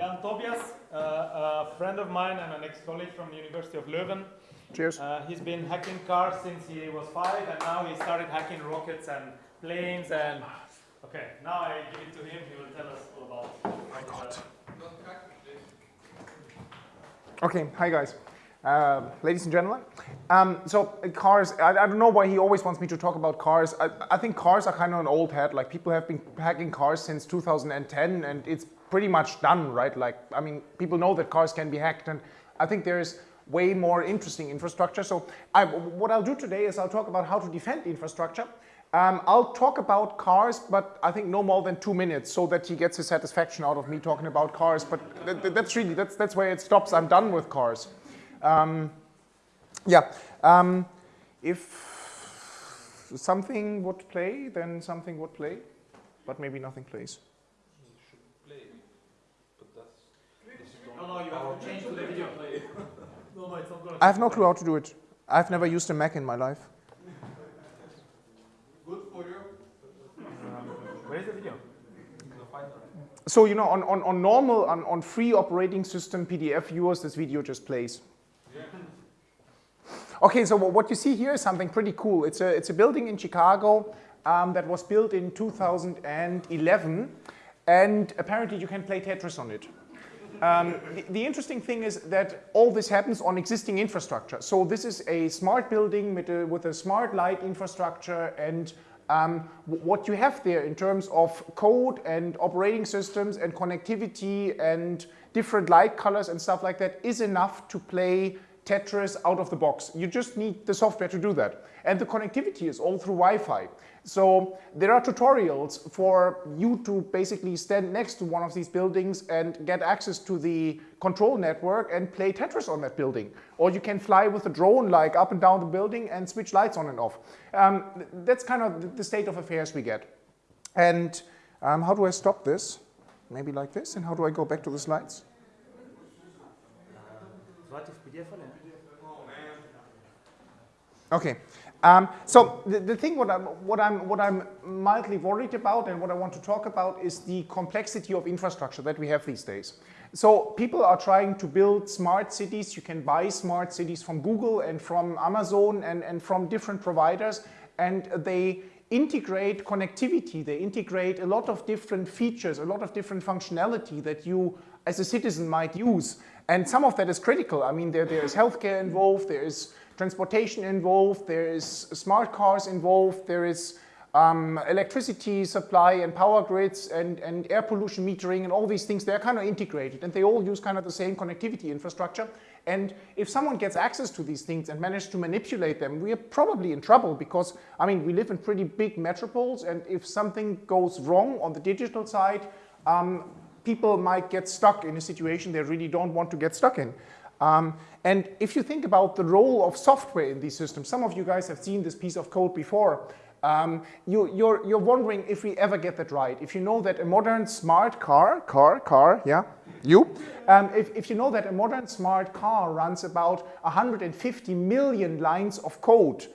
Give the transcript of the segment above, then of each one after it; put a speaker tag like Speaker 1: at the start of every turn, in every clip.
Speaker 1: Jan Tobias, uh, a friend of mine and an ex-colleague from the University of Leuven.
Speaker 2: Cheers.
Speaker 1: Uh, he's been hacking cars since he was five, and now he started hacking rockets and planes. And okay, now I give it to him. He will tell us all about. Oh my God.
Speaker 2: Okay, hi guys. Uh, ladies and gentlemen, um, so uh, cars, I, I, don't know why he always wants me to talk about cars. I, I think cars are kind of an old hat, like people have been hacking cars since 2010 and it's pretty much done, right? Like, I mean, people know that cars can be hacked and I think there's way more interesting infrastructure. So I, what I'll do today is I'll talk about how to defend infrastructure. Um, I'll talk about cars, but I think no more than two minutes so that he gets his satisfaction out of me talking about cars. But th that's really, that's, that's where it stops. I'm done with cars. Um, yeah, um, if something would play, then something would play, but maybe nothing plays.
Speaker 1: No, no, you have to change to the video play. no, no, it's not going
Speaker 2: I have no clue how to do it. I've never used a Mac in my life.
Speaker 1: Good for you. Um, where is the video?
Speaker 2: So, you know, on, on, on normal, on, on free operating system PDF viewers, this video just plays. Yeah. Okay, so what you see here is something pretty cool. It's a, it's a building in Chicago um, that was built in 2011, and apparently you can play Tetris on it. Um, the, the, interesting thing is that all this happens on existing infrastructure. So this is a smart building with a, with a smart light infrastructure and um, what you have there in terms of code and operating systems and connectivity and different light colors and stuff like that is enough to play Tetris out of the box. You just need the software to do that. And the connectivity is all through Wi-Fi. So there are tutorials for you to basically stand next to one of these buildings and get access to the control network and play Tetris on that building. Or you can fly with a drone like up and down the building and switch lights on and off. Um, that's kind of the state of affairs we get. And um, how do I stop this? Maybe like this. And how do I go back to the slides? Okay. Um, so the, the thing what I'm, what, I'm, what I'm mildly worried about and what I want to talk about is the complexity of infrastructure that we have these days. So people are trying to build smart cities. You can buy smart cities from Google and from Amazon and, and from different providers and they integrate connectivity. They integrate a lot of different features, a lot of different functionality that you as a citizen might use. And some of that is critical. I mean, there, there is healthcare involved, there is transportation involved, there is smart cars involved, there is um, electricity supply and power grids and, and air pollution metering and all these things, they're kind of integrated and they all use kind of the same connectivity infrastructure. And if someone gets access to these things and manages to manipulate them, we are probably in trouble because, I mean, we live in pretty big metropoles and if something goes wrong on the digital side, um, people might get stuck in a situation they really don't want to get stuck in. Um, and if you think about the role of software in these systems, some of you guys have seen this piece of code before, um, you, are you're, you're wondering if we ever get that right. If you know that a modern smart car, car, car, yeah, you, um, if, if you know that a modern smart car runs about 150 million lines of code,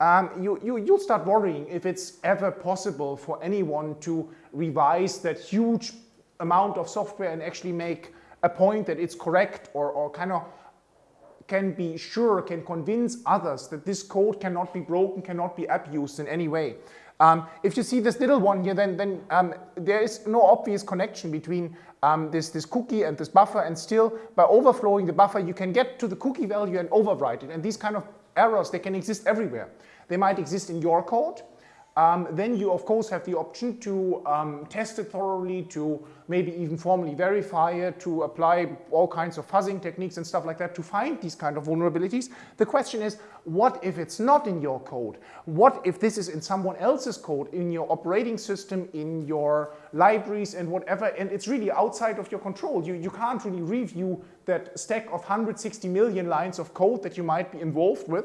Speaker 2: um, you, you, you'll start worrying if it's ever possible for anyone to revise that huge amount of software and actually make a point that it's correct or, or kind of can be sure, can convince others that this code cannot be broken, cannot be abused in any way. Um, if you see this little one here, then, then um, there is no obvious connection between um, this, this cookie and this buffer, and still by overflowing the buffer, you can get to the cookie value and overwrite it. And these kind of errors, they can exist everywhere. They might exist in your code, um, then you of course have the option to um, test it thoroughly, to maybe even formally verify it, to apply all kinds of fuzzing techniques and stuff like that to find these kind of vulnerabilities. The question is, what if it's not in your code? What if this is in someone else's code, in your operating system, in your libraries and whatever, and it's really outside of your control. You, you can't really review that stack of 160 million lines of code that you might be involved with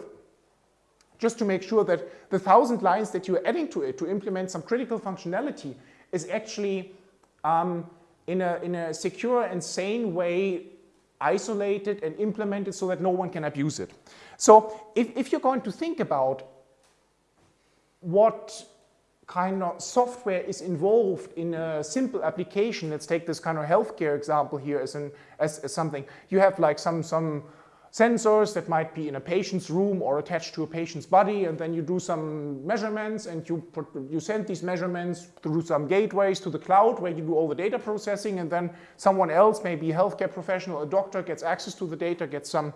Speaker 2: just to make sure that the thousand lines that you're adding to it to implement some critical functionality is actually um, in, a, in a secure and sane way isolated and implemented so that no one can abuse it. So if, if you're going to think about what kind of software is involved in a simple application, let's take this kind of healthcare example here as, an, as, as something. You have like some, some sensors that might be in a patient's room or attached to a patient's body and then you do some measurements and you, put, you send these measurements through some gateways to the cloud where you do all the data processing and then someone else, maybe a healthcare professional, a doctor gets access to the data, gets some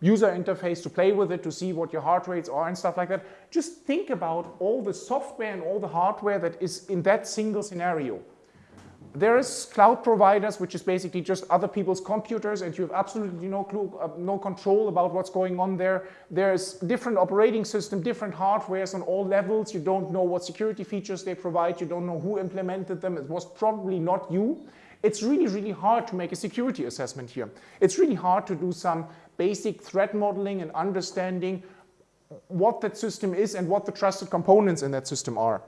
Speaker 2: user interface to play with it, to see what your heart rates are and stuff like that. Just think about all the software and all the hardware that is in that single scenario. There is cloud providers, which is basically just other people's computers and you have absolutely no clue, uh, no control about what's going on there. There's different operating system, different hardwares on all levels. You don't know what security features they provide. You don't know who implemented them. It was probably not you. It's really, really hard to make a security assessment here. It's really hard to do some basic threat modeling and understanding what that system is and what the trusted components in that system are.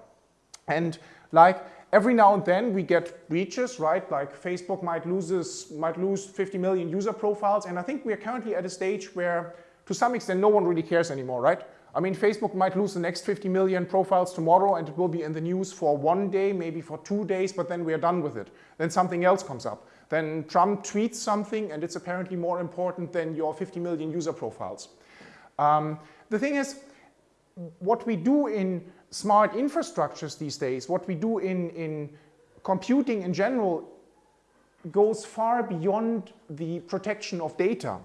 Speaker 2: And like every now and then we get breaches, right? Like Facebook might, loses, might lose 50 million user profiles. And I think we are currently at a stage where to some extent no one really cares anymore, right? I mean, Facebook might lose the next 50 million profiles tomorrow and it will be in the news for one day, maybe for two days, but then we are done with it. Then something else comes up. Then Trump tweets something and it's apparently more important than your 50 million user profiles. Um, the thing is, what we do in smart infrastructures these days, what we do in, in computing in general goes far beyond the protection of data.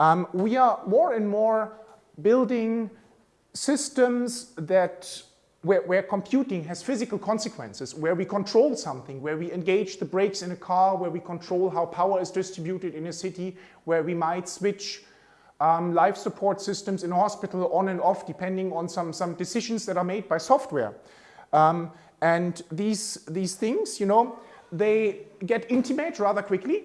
Speaker 2: Um, we are more and more building systems that where, where, computing has physical consequences, where we control something, where we engage the brakes in a car, where we control how power is distributed in a city, where we might switch um, life support systems in hospital on and off depending on some, some decisions that are made by software. Um, and these, these things, you know, they get intimate rather quickly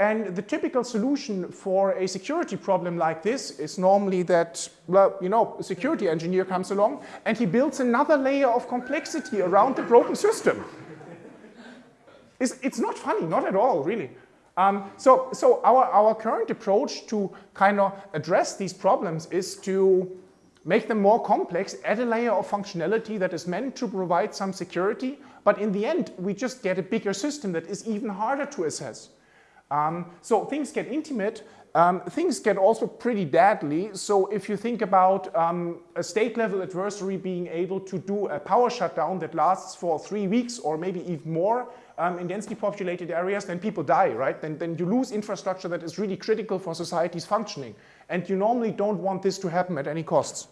Speaker 2: and the typical solution for a security problem like this is normally that, well, you know, a security engineer comes along and he builds another layer of complexity around the broken system. it's, it's not funny, not at all, really. Um, so so our, our current approach to kind of address these problems is to make them more complex, add a layer of functionality that is meant to provide some security, but in the end, we just get a bigger system that is even harder to assess. Um, so things get intimate, um, things get also pretty deadly. So if you think about um, a state level adversary being able to do a power shutdown that lasts for three weeks or maybe even more um, in densely populated areas, then people die, right? Then, then you lose infrastructure that is really critical for society's functioning. And you normally don't want this to happen at any costs.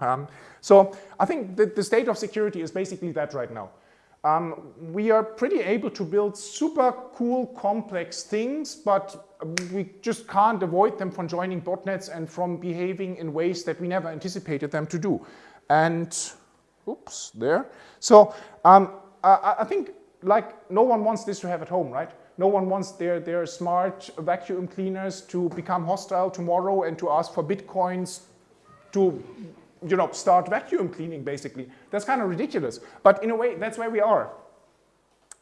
Speaker 2: Um, so I think that the state of security is basically that right now. Um, we are pretty able to build super cool, complex things, but we just can't avoid them from joining botnets and from behaving in ways that we never anticipated them to do. And, oops, there. So um, I, I, think like no one wants this to have at home, right? No one wants their, their smart vacuum cleaners to become hostile tomorrow and to ask for bitcoins to you know, start vacuum cleaning basically. That's kind of ridiculous. But in a way, that's where we are.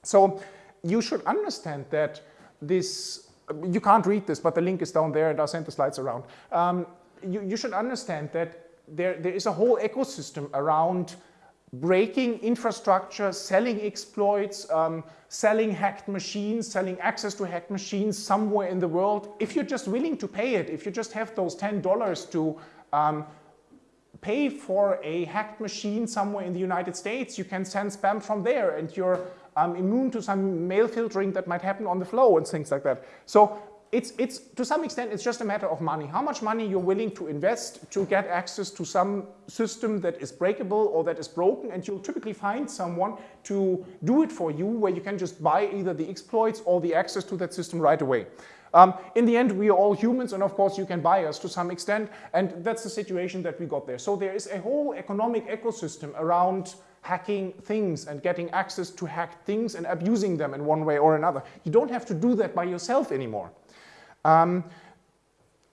Speaker 2: So you should understand that this, you can't read this, but the link is down there and I'll send the slides around. Um, you, you should understand that there, there is a whole ecosystem around breaking infrastructure, selling exploits, um, selling hacked machines, selling access to hacked machines somewhere in the world. If you're just willing to pay it, if you just have those $10 to um, pay for a hacked machine somewhere in the United States, you can send spam from there and you're um, immune to some mail filtering that might happen on the flow and things like that. So it's, it's, to some extent, it's just a matter of money. How much money you're willing to invest to get access to some system that is breakable or that is broken, and you'll typically find someone to do it for you where you can just buy either the exploits or the access to that system right away. Um, in the end, we are all humans, and of course you can buy us to some extent, and that's the situation that we got there. So there is a whole economic ecosystem around hacking things and getting access to hacked things and abusing them in one way or another. You don't have to do that by yourself anymore. Um,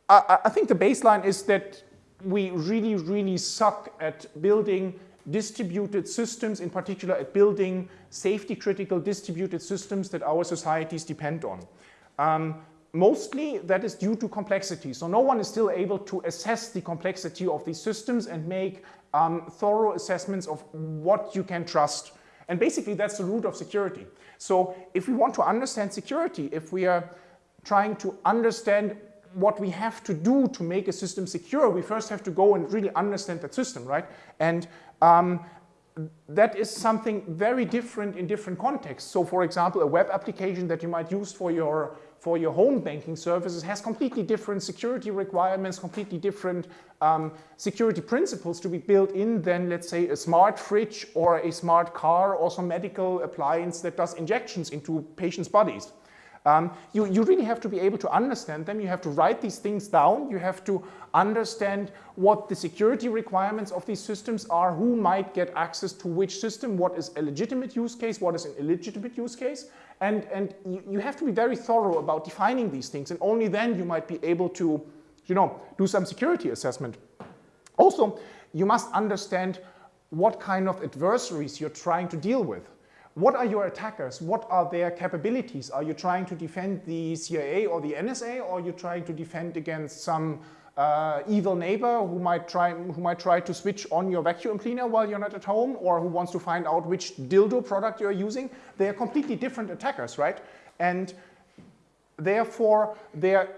Speaker 2: I, I think the baseline is that we really, really suck at building distributed systems, in particular at building safety critical distributed systems that our societies depend on. Um, mostly that is due to complexity. So no one is still able to assess the complexity of these systems and make um, thorough assessments of what you can trust. And basically that's the root of security. So if we want to understand security, if we are trying to understand what we have to do to make a system secure, we first have to go and really understand that system, right? And um, that is something very different in different contexts. So for example, a web application that you might use for your, for your home banking services has completely different security requirements, completely different um, security principles to be built in than, let's say, a smart fridge or a smart car or some medical appliance that does injections into patients' bodies. Um, you, you really have to be able to understand them. You have to write these things down. You have to understand what the security requirements of these systems are, who might get access to which system, what is a legitimate use case, what is an illegitimate use case. And, and you, you have to be very thorough about defining these things. And only then you might be able to you know, do some security assessment. Also, you must understand what kind of adversaries you're trying to deal with. What are your attackers? What are their capabilities? Are you trying to defend the CIA or the NSA or are you trying to defend against some uh, evil neighbor who might, try, who might try to switch on your vacuum cleaner while you're not at home or who wants to find out which dildo product you're using? They are completely different attackers, right? And therefore, their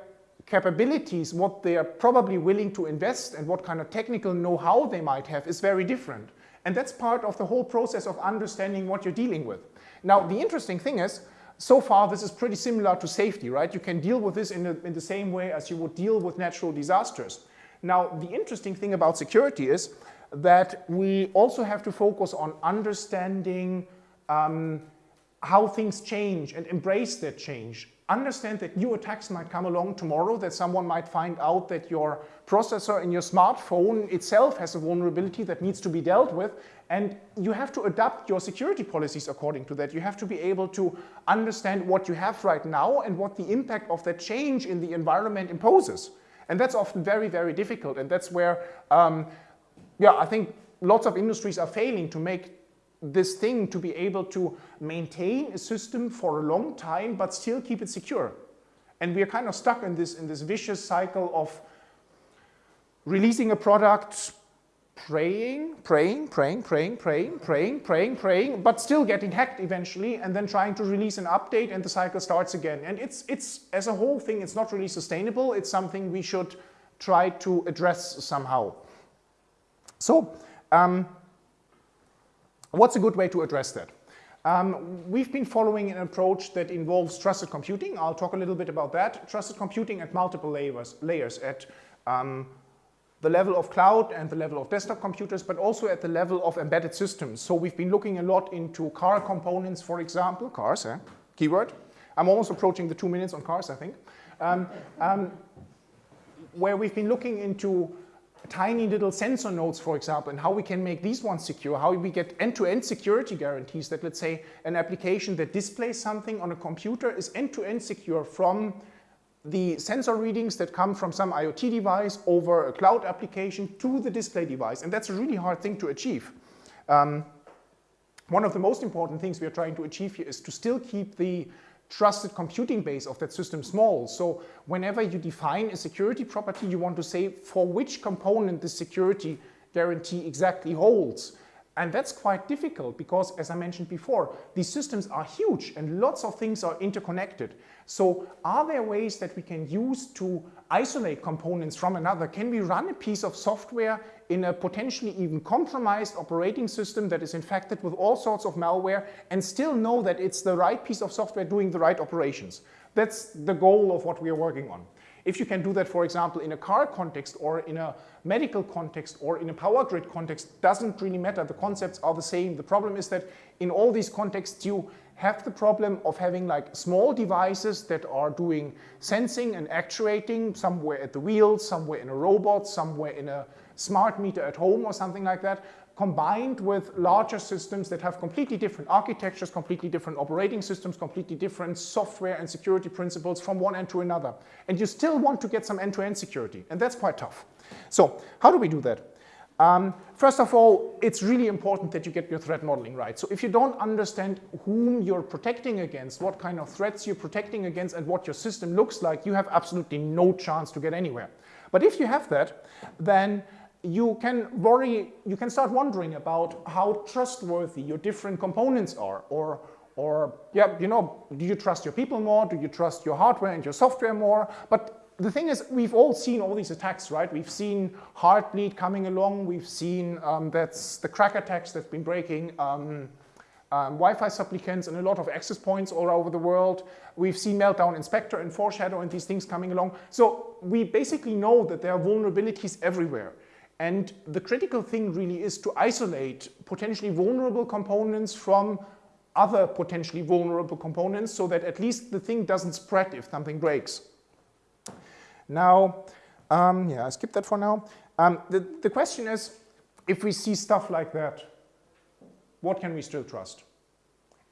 Speaker 2: capabilities, what they are probably willing to invest and what kind of technical know-how they might have is very different. And that's part of the whole process of understanding what you're dealing with. Now, the interesting thing is, so far this is pretty similar to safety, right? You can deal with this in, in the same way as you would deal with natural disasters. Now, the interesting thing about security is that we also have to focus on understanding um, how things change and embrace that change understand that new attacks might come along tomorrow, that someone might find out that your processor in your smartphone itself has a vulnerability that needs to be dealt with, and you have to adapt your security policies according to that. You have to be able to understand what you have right now and what the impact of that change in the environment imposes. And that's often very, very difficult, and that's where, um, yeah, I think lots of industries are failing to make this thing to be able to maintain a system for a long time but still keep it secure. And we are kind of stuck in this, in this vicious cycle of releasing a product, praying, praying, praying, praying, praying, praying, praying, praying, but still getting hacked eventually and then trying to release an update and the cycle starts again. And it's, it's as a whole thing, it's not really sustainable. It's something we should try to address somehow. So, um, What's a good way to address that? Um, we've been following an approach that involves trusted computing. I'll talk a little bit about that. Trusted computing at multiple layers, layers at um, the level of cloud and the level of desktop computers, but also at the level of embedded systems. So we've been looking a lot into car components, for example, cars, eh? keyword. I'm almost approaching the two minutes on cars, I think. Um, um where we've been looking into tiny little sensor nodes, for example, and how we can make these ones secure, how we get end-to-end -end security guarantees that, let's say, an application that displays something on a computer is end-to-end -end secure from the sensor readings that come from some IoT device over a cloud application to the display device. And that's a really hard thing to achieve. Um, one of the most important things we are trying to achieve here is to still keep the trusted computing base of that system small. So whenever you define a security property, you want to say for which component the security guarantee exactly holds. And that's quite difficult because, as I mentioned before, these systems are huge and lots of things are interconnected. So are there ways that we can use to isolate components from another? Can we run a piece of software in a potentially even compromised operating system that is infected with all sorts of malware and still know that it's the right piece of software doing the right operations. That's the goal of what we are working on. If you can do that, for example, in a car context or in a medical context or in a power grid context, doesn't really matter. The concepts are the same. The problem is that in all these contexts, you have the problem of having like small devices that are doing sensing and actuating somewhere at the wheel, somewhere in a robot, somewhere in a smart meter at home or something like that, combined with larger systems that have completely different architectures, completely different operating systems, completely different software and security principles from one end to another. And you still want to get some end-to-end -end security, and that's quite tough. So how do we do that? Um, first of all, it's really important that you get your threat modeling right. So if you don't understand whom you're protecting against, what kind of threats you're protecting against, and what your system looks like, you have absolutely no chance to get anywhere. But if you have that, then you can worry, you can start wondering about how trustworthy your different components are or or yeah, you know, do you trust your people more? Do you trust your hardware and your software more? But the thing is, we've all seen all these attacks, right? We've seen Heartbleed coming along. We've seen um, that's the KRACK attacks that's been breaking um, um, Wi-Fi supplicants and a lot of access points all over the world. We've seen Meltdown and Spectre and Foreshadow and these things coming along. So we basically know that there are vulnerabilities everywhere. And the critical thing really is to isolate potentially vulnerable components from other potentially vulnerable components so that at least the thing doesn't spread if something breaks. Now, um, yeah, I skipped that for now. Um, the, the question is, if we see stuff like that, what can we still trust?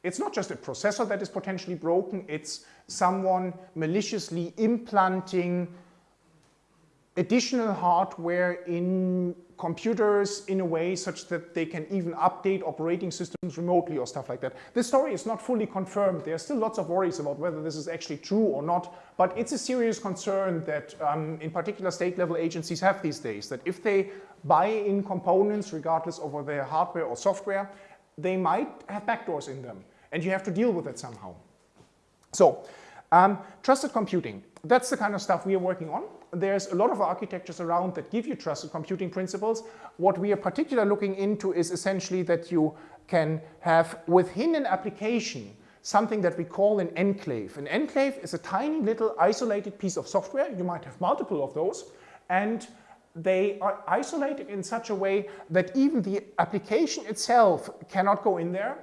Speaker 2: It's not just a processor that is potentially broken, it's someone maliciously implanting additional hardware in computers in a way such that they can even update operating systems remotely or stuff like that. This story is not fully confirmed. There are still lots of worries about whether this is actually true or not, but it's a serious concern that um, in particular state level agencies have these days, that if they buy in components regardless of whether hardware or software, they might have backdoors in them and you have to deal with it somehow. So, um, trusted computing, that's the kind of stuff we are working on there's a lot of architectures around that give you trusted computing principles. What we are particularly looking into is essentially that you can have within an application something that we call an enclave. An enclave is a tiny little isolated piece of software. You might have multiple of those. And they are isolated in such a way that even the application itself cannot go in there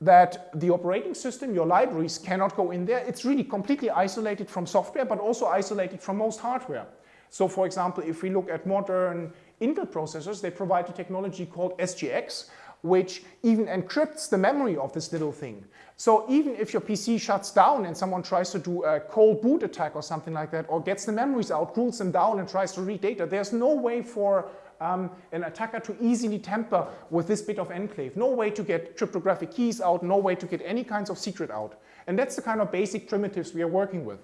Speaker 2: that the operating system, your libraries cannot go in there. It's really completely isolated from software, but also isolated from most hardware. So for example, if we look at modern Intel processors, they provide a technology called SGX, which even encrypts the memory of this little thing. So even if your PC shuts down and someone tries to do a cold boot attack or something like that, or gets the memories out, cools them down and tries to read data, there's no way for um, an attacker to easily tamper with this bit of enclave. No way to get cryptographic keys out, no way to get any kinds of secret out. And that's the kind of basic primitives we are working with.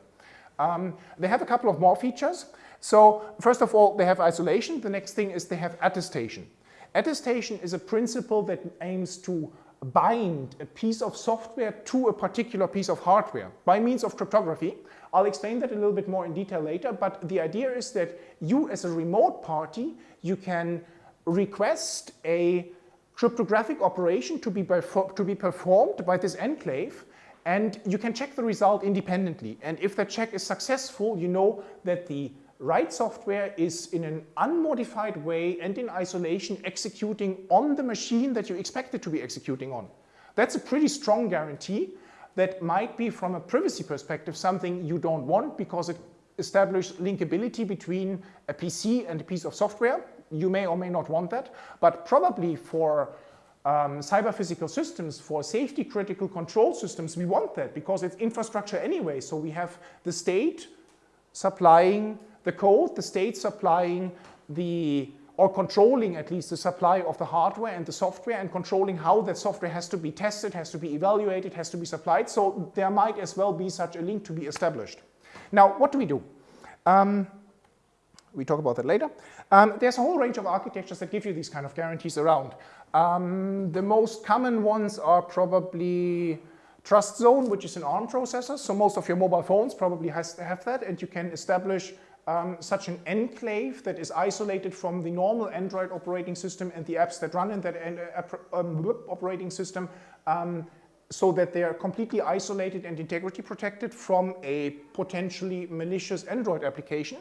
Speaker 2: Um, they have a couple of more features. So first of all, they have isolation. The next thing is they have attestation. Attestation is a principle that aims to bind a piece of software to a particular piece of hardware by means of cryptography. I'll explain that a little bit more in detail later, but the idea is that you as a remote party, you can request a cryptographic operation to be, to be performed by this enclave and you can check the result independently. And if that check is successful, you know that the right software is in an unmodified way and in isolation executing on the machine that you expect it to be executing on. That's a pretty strong guarantee that might be from a privacy perspective something you don't want because it establishes linkability between a PC and a piece of software. You may or may not want that, but probably for um, cyber physical systems, for safety critical control systems, we want that because it's infrastructure anyway. So we have the state supplying the code, the state supplying the, or controlling at least the supply of the hardware and the software and controlling how that software has to be tested, has to be evaluated, has to be supplied. So there might as well be such a link to be established. Now, what do we do? Um, we talk about that later. Um, there's a whole range of architectures that give you these kind of guarantees around. Um, the most common ones are probably TrustZone, which is an ARM processor. So most of your mobile phones probably has to have that, and you can establish um, such an enclave that is isolated from the normal Android operating system and the apps that run in that uh, um, operating system um, so that they are completely isolated and integrity protected from a potentially malicious Android application.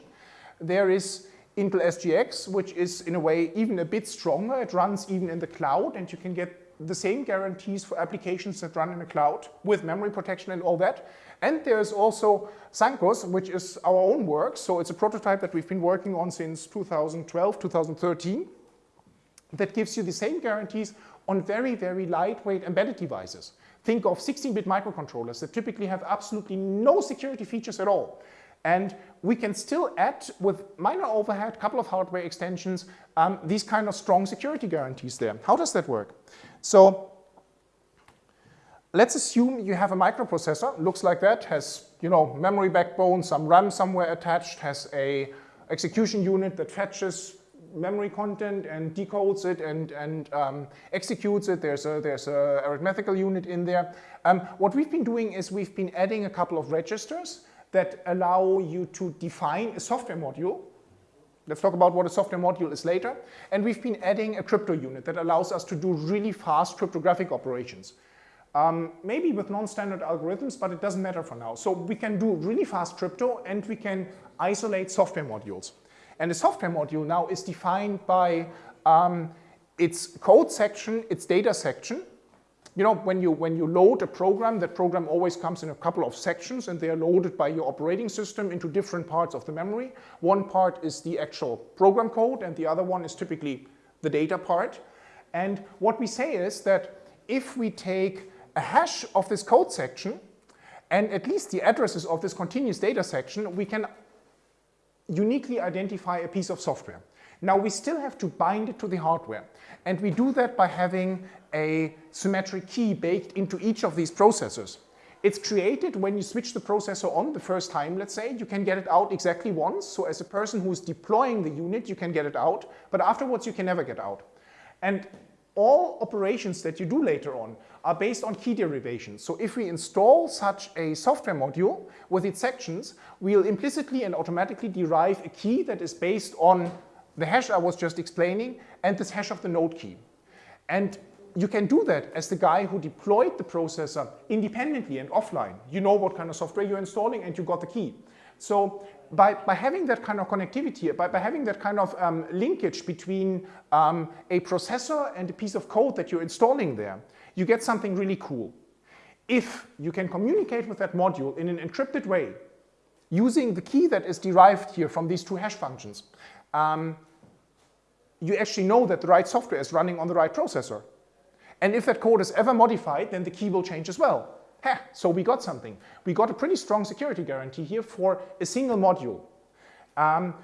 Speaker 2: There is Intel SGX, which is in a way even a bit stronger. It runs even in the cloud and you can get the same guarantees for applications that run in the cloud with memory protection and all that. And there's also Sancus, which is our own work. So it's a prototype that we've been working on since 2012, 2013, that gives you the same guarantees on very, very lightweight embedded devices. Think of 16-bit microcontrollers that typically have absolutely no security features at all. And we can still add, with minor overhead, couple of hardware extensions, um, these kind of strong security guarantees there. How does that work? So let's assume you have a microprocessor, looks like that, has you know memory backbone, some RAM somewhere attached, has a execution unit that fetches memory content and decodes it and, and um, executes it. There's a, there's a arithmetical unit in there. Um, what we've been doing is we've been adding a couple of registers that allow you to define a software module. Let's talk about what a software module is later. And we've been adding a crypto unit that allows us to do really fast cryptographic operations. Um, maybe with non-standard algorithms, but it doesn't matter for now. So we can do really fast crypto and we can isolate software modules. And the software module now is defined by um, its code section, its data section. You know, when you, when you load a program, that program always comes in a couple of sections and they are loaded by your operating system into different parts of the memory. One part is the actual program code and the other one is typically the data part. And what we say is that if we take a hash of this code section and at least the addresses of this continuous data section, we can uniquely identify a piece of software. Now we still have to bind it to the hardware and we do that by having a symmetric key baked into each of these processors. It's created when you switch the processor on the first time, let's say, you can get it out exactly once. So as a person who's deploying the unit, you can get it out, but afterwards you can never get out. And all operations that you do later on are based on key derivations. So if we install such a software module with its sections, we'll implicitly and automatically derive a key that is based on the hash I was just explaining and this hash of the node key. And you can do that as the guy who deployed the processor independently and offline. You know what kind of software you're installing and you got the key. So by, by having that kind of connectivity, by, by having that kind of um, linkage between um, a processor and a piece of code that you're installing there, you get something really cool. If you can communicate with that module in an encrypted way, using the key that is derived here from these two hash functions, um, you actually know that the right software is running on the right processor. And if that code is ever modified, then the key will change as well. So we got something. We got a pretty strong security guarantee here for a single module. Um,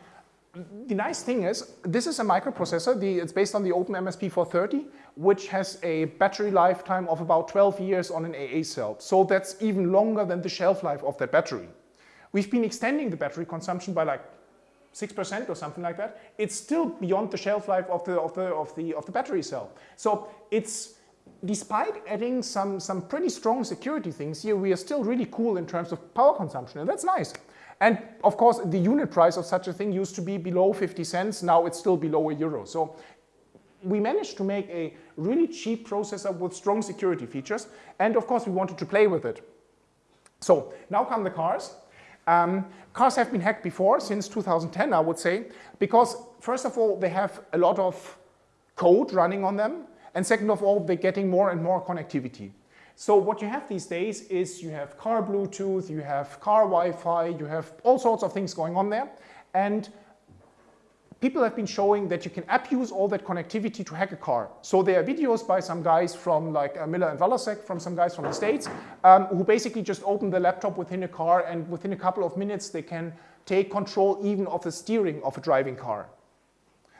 Speaker 2: the nice thing is, this is a microprocessor. The, it's based on the OpenMSP 430, which has a battery lifetime of about 12 years on an AA cell. So that's even longer than the shelf life of that battery. We've been extending the battery consumption by like 6% or something like that. It's still beyond the shelf life of the, of the, of the, of the battery cell. So it's despite adding some, some pretty strong security things here, we are still really cool in terms of power consumption, and that's nice. And of course, the unit price of such a thing used to be below 50 cents, now it's still below a euro. So we managed to make a really cheap processor with strong security features, and of course we wanted to play with it. So now come the cars. Um, cars have been hacked before, since 2010 I would say, because first of all they have a lot of code running on them, and second of all, they're getting more and more connectivity. So what you have these days is you have car Bluetooth, you have car Wi-Fi, you have all sorts of things going on there. And people have been showing that you can abuse all that connectivity to hack a car. So there are videos by some guys from like uh, Miller and Valasek, from some guys from the States, um, who basically just open the laptop within a car and within a couple of minutes they can take control even of the steering of a driving car.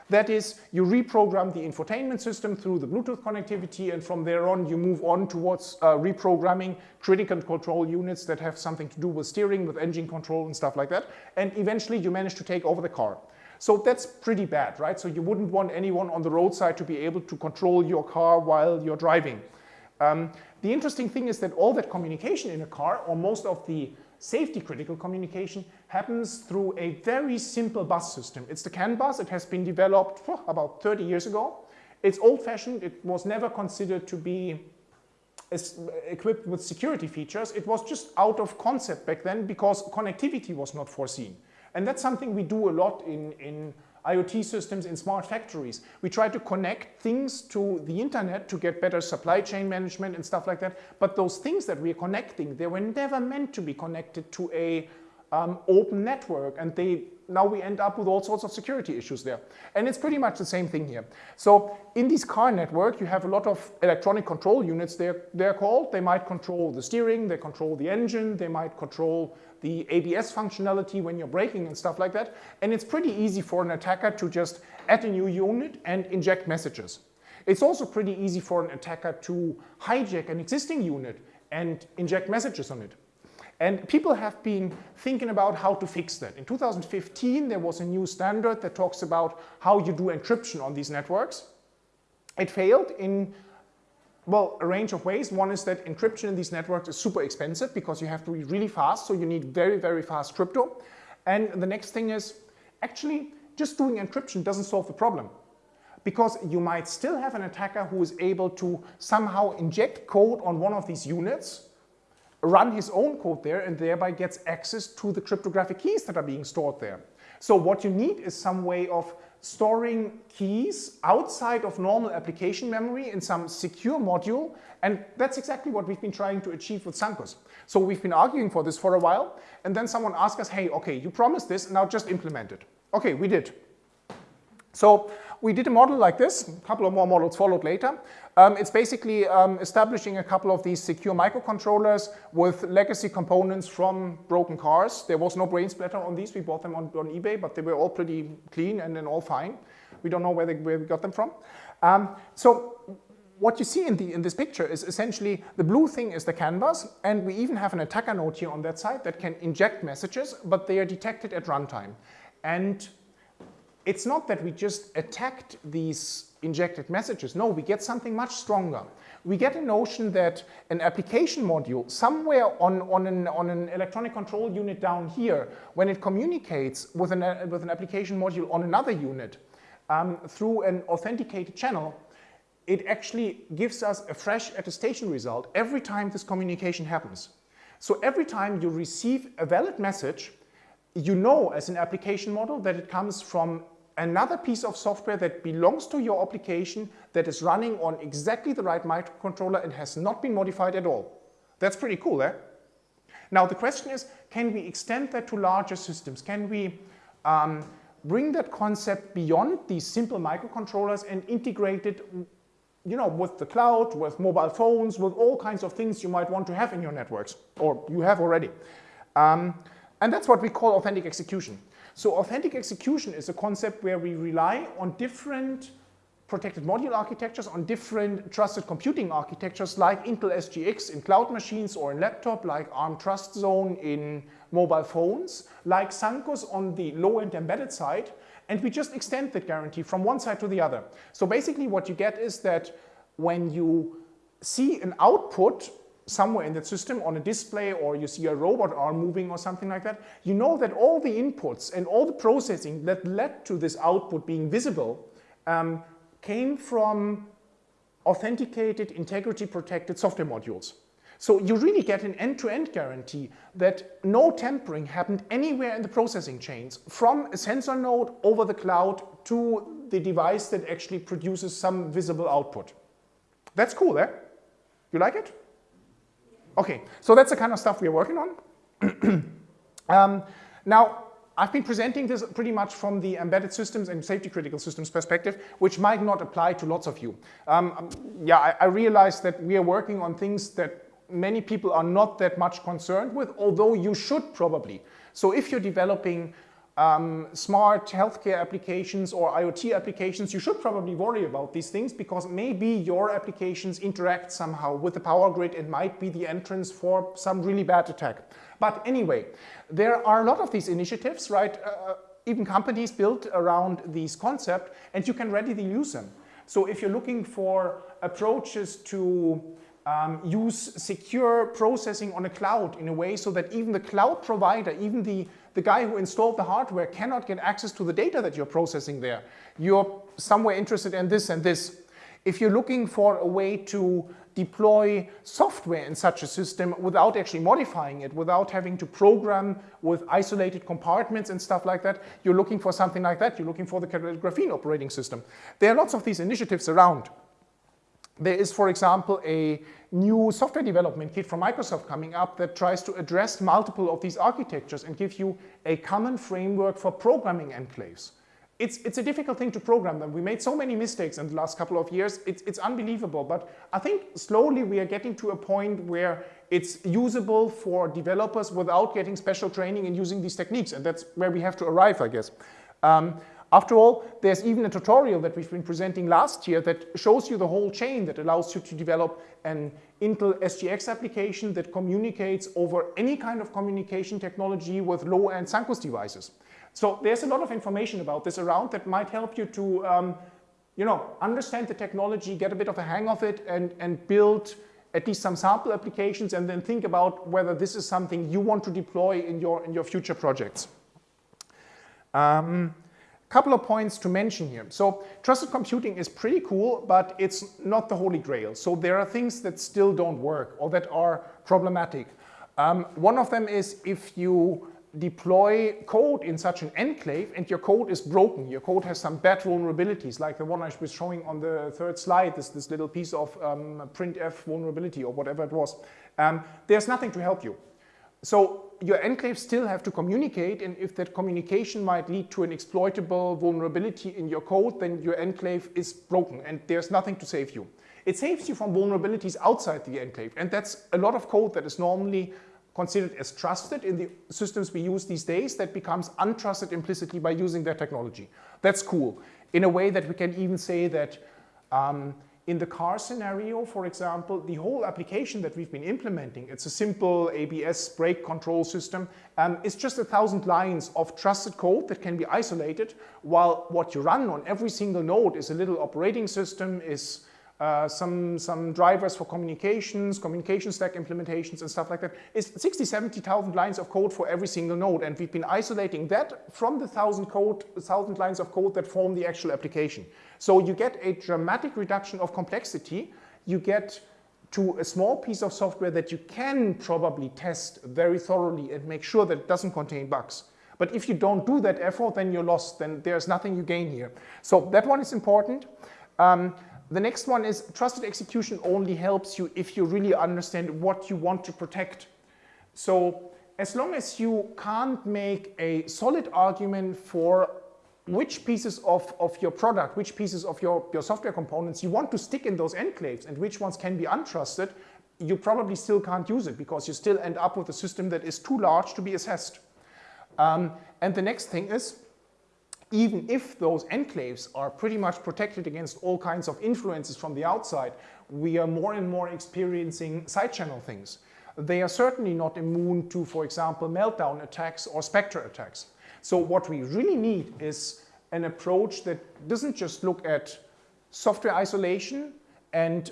Speaker 2: That is, you reprogram the infotainment system through the Bluetooth connectivity and from there on you move on towards uh, reprogramming critical control units that have something to do with steering, with engine control and stuff like that. And eventually you manage to take over the car. So that's pretty bad, right? So you wouldn't want anyone on the roadside to be able to control your car while you're driving. Um, the interesting thing is that all that communication in a car, or most of the safety critical communication happens through a very simple bus system. It's the CAN bus. It has been developed oh, about 30 years ago. It's old fashioned. It was never considered to be equipped with security features. It was just out of concept back then because connectivity was not foreseen. And that's something we do a lot in, in IoT systems in smart factories. We try to connect things to the internet to get better supply chain management and stuff like that. But those things that we are connecting, they were never meant to be connected to a um, open network and they now we end up with all sorts of security issues there. And it's pretty much the same thing here. So in this car network, you have a lot of electronic control units, they're, they're called. They might control the steering, they control the engine, they might control the ABS functionality when you're braking and stuff like that. And it's pretty easy for an attacker to just add a new unit and inject messages. It's also pretty easy for an attacker to hijack an existing unit and inject messages on it. And people have been thinking about how to fix that. In 2015, there was a new standard that talks about how you do encryption on these networks. It failed in, well, a range of ways. One is that encryption in these networks is super expensive because you have to be really fast, so you need very, very fast crypto. And the next thing is, actually, just doing encryption doesn't solve the problem because you might still have an attacker who is able to somehow inject code on one of these units run his own code there and thereby gets access to the cryptographic keys that are being stored there. So what you need is some way of storing keys outside of normal application memory in some secure module and that's exactly what we've been trying to achieve with Sancus. So we've been arguing for this for a while and then someone asked us, hey, okay, you promised this, and now just implement it. Okay, we did. So we did a model like this, a couple of more models followed later. Um, it's basically um, establishing a couple of these secure microcontrollers with legacy components from broken cars. There was no brain splatter on these, we bought them on, on eBay, but they were all pretty clean and then all fine. We don't know where, they, where we got them from. Um, so what you see in, the, in this picture is essentially the blue thing is the CAN bus and we even have an attacker node here on that side that can inject messages, but they are detected at runtime. And it's not that we just attacked these injected messages. No, we get something much stronger. We get a notion that an application module somewhere on, on, an, on an electronic control unit down here, when it communicates with an, with an application module on another unit um, through an authenticated channel, it actually gives us a fresh attestation result every time this communication happens. So every time you receive a valid message, you know as an application model that it comes from another piece of software that belongs to your application that is running on exactly the right microcontroller and has not been modified at all. That's pretty cool, eh? Now the question is, can we extend that to larger systems? Can we um, bring that concept beyond these simple microcontrollers and integrate it you know, with the cloud, with mobile phones, with all kinds of things you might want to have in your networks, or you have already. Um, and that's what we call authentic execution. So authentic execution is a concept where we rely on different protected module architectures, on different trusted computing architectures like Intel SGX in cloud machines or in laptop, like ARM Trust Zone in mobile phones, like Sancus on the low-end embedded side, and we just extend that guarantee from one side to the other. So basically what you get is that when you see an output somewhere in that system on a display or you see a robot arm moving or something like that, you know that all the inputs and all the processing that led to this output being visible um, came from authenticated, integrity-protected software modules. So you really get an end-to-end -end guarantee that no tampering happened anywhere in the processing chains, from a sensor node over the cloud to the device that actually produces some visible output. That's cool, eh? You like it? Okay, so that's the kind of stuff we're working on. um, now, I've been presenting this pretty much from the embedded systems and safety critical systems perspective, which might not apply to lots of you. Um, um, yeah, I, I realize that we are working on things that many people are not that much concerned with, although you should probably. So if you're developing um, smart healthcare applications or IoT applications, you should probably worry about these things because maybe your applications interact somehow with the power grid and might be the entrance for some really bad attack. But anyway, there are a lot of these initiatives, right? Uh, uh even companies built around these concepts and you can readily use them. So if you're looking for approaches to um, use secure processing on a cloud in a way so that even the cloud provider, even the, the guy who installed the hardware cannot get access to the data that you're processing there. You're somewhere interested in this and this. If you're looking for a way to deploy software in such a system without actually modifying it, without having to program with isolated compartments and stuff like that, you're looking for something like that. You're looking for the Graphene operating system. There are lots of these initiatives around. There is, for example, a new software development kit from Microsoft coming up that tries to address multiple of these architectures and give you a common framework for programming enclaves. It's, it's a difficult thing to program them. We made so many mistakes in the last couple of years. It's, it's unbelievable. But I think slowly we are getting to a point where it's usable for developers without getting special training and using these techniques. And that's where we have to arrive, I guess. Um, After all, there's even a tutorial that we've been presenting last year that shows you the whole chain that allows you to develop an Intel SGX application that communicates over any kind of communication technology with low-end Sancus devices. So there's a lot of information about this around that might help you to um, you know, understand the technology, get a bit of a hang of it, and, and build at least some sample applications, and then think about whether this is something you want to deploy in your, in your future projects. Um, couple of points to mention here. So trusted computing is pretty cool, but it's not the holy grail. So there are things that still don't work or that are problematic. Um, one of them is if you deploy code in such an enclave and your code is broken, your code has some bad vulnerabilities, like the one I was showing on the third slide, this, this little piece of um, printf vulnerability or whatever it was, um, there's nothing to help you. So your enclaves still have to communicate and if that communication might lead to an exploitable vulnerability in your code, then your enclave is broken and there's nothing to save you. It saves you from vulnerabilities outside the enclave and that's a lot of code that is normally considered as trusted in the systems we use these days that becomes untrusted implicitly by using their technology. That's cool. In a way that we can even say that um, in the car scenario, for example, the whole application that we've been implementing, it's a simple ABS brake control system, um, is just a thousand lines of trusted code that can be isolated, while what you run on every single node is a little operating system, is uh, some, some drivers for communications, communication stack implementations and stuff like that is 60, 70,000 lines of code for every single node. And we've been isolating that from the thousand code, thousand lines of code that form the actual application. So you get a dramatic reduction of complexity. You get to a small piece of software that you can probably test very thoroughly and make sure that it doesn't contain bugs. But if you don't do that effort, then you're lost. Then there's nothing you gain here. So that one is important. Um, the next one is trusted execution only helps you if you really understand what you want to protect. So as long as you can't make a solid argument for which pieces of, of your product, which pieces of your, your software components you want to stick in those enclaves and which ones can be untrusted, you probably still can't use it because you still end up with a system that is too large to be assessed. Um, and the next thing is even if those enclaves are pretty much protected against all kinds of influences from the outside, we are more and more experiencing side channel things. They are certainly not immune to, for example, meltdown attacks or Spectre attacks. So what we really need is an approach that doesn't just look at software isolation and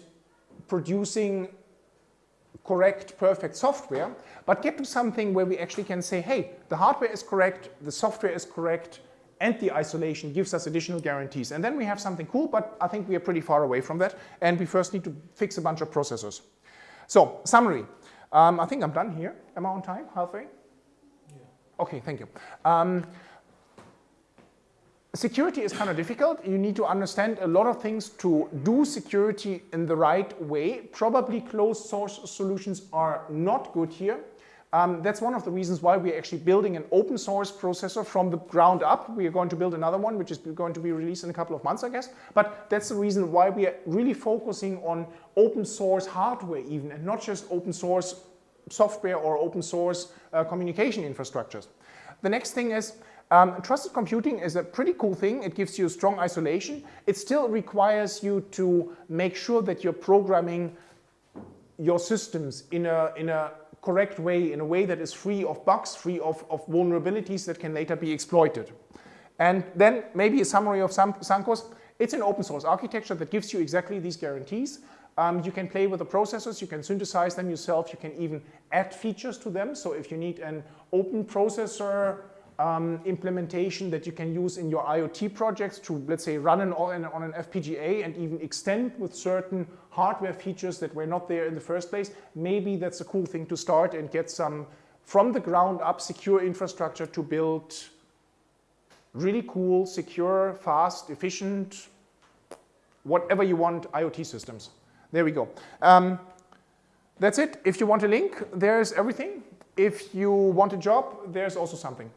Speaker 2: producing correct, perfect software, but get to something where we actually can say, hey, the hardware is correct, the software is correct, and the isolation gives us additional guarantees. And then we have something cool, but I think we are pretty far away from that. And we first need to fix a bunch of processors. So, summary. Um, I think I'm done here. Am I on time? Halfway? Yeah. Okay, thank you. Um, security is kind of difficult. You need to understand a lot of things to do security in the right way. Probably closed source solutions are not good here. Um, that's one of the reasons why we're actually building an open source processor from the ground up. We are going to build another one, which is going to be released in a couple of months, I guess. But that's the reason why we are really focusing on open source hardware even, and not just open source software or open source uh, communication infrastructures. The next thing is, um, trusted computing is a pretty cool thing. It gives you strong isolation. It still requires you to make sure that you're programming your systems in a, in a correct way, in a way that is free of bugs, free of, of vulnerabilities that can later be exploited. And then maybe a summary of Sancus. It's an open source architecture that gives you exactly these guarantees. Um, you can play with the processors, you can synthesize them yourself, you can even add features to them. So if you need an open processor um, implementation that you can use in your IoT projects to, let's say, run an, on an FPGA and even extend with certain hardware features that were not there in the first place, maybe that's a cool thing to start and get some from the ground up secure infrastructure to build really cool, secure, fast, efficient, whatever you want IoT systems. There we go. Um, that's it. If you want a link, there's everything. If you want a job, there's also something.